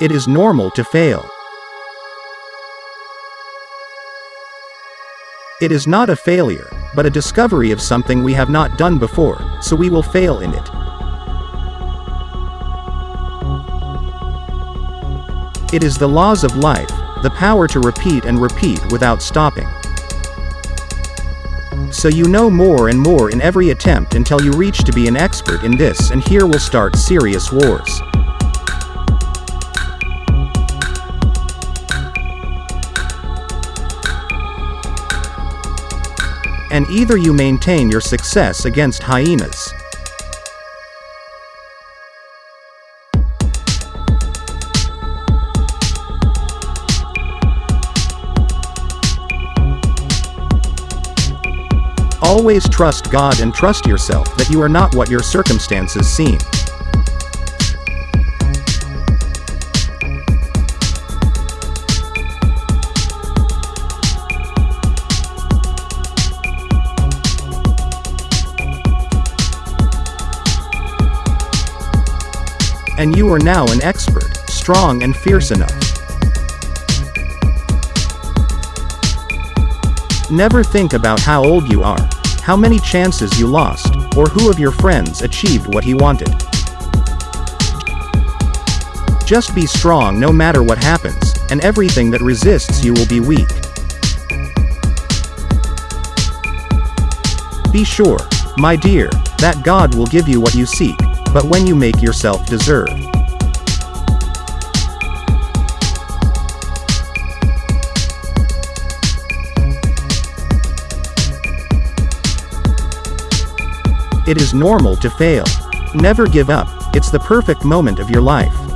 It is normal to fail. It is not a failure, but a discovery of something we have not done before, so we will fail in it. It is the laws of life, the power to repeat and repeat without stopping. So you know more and more in every attempt until you reach to be an expert in this and here will start serious wars. And either you maintain your success against hyenas. Always trust God and trust yourself that you are not what your circumstances seem. And you are now an expert, strong and fierce enough. Never think about how old you are, how many chances you lost, or who of your friends achieved what he wanted. Just be strong no matter what happens, and everything that resists you will be weak. Be sure, my dear, that God will give you what you seek, but when you make yourself deserve. It is normal to fail. Never give up, it's the perfect moment of your life.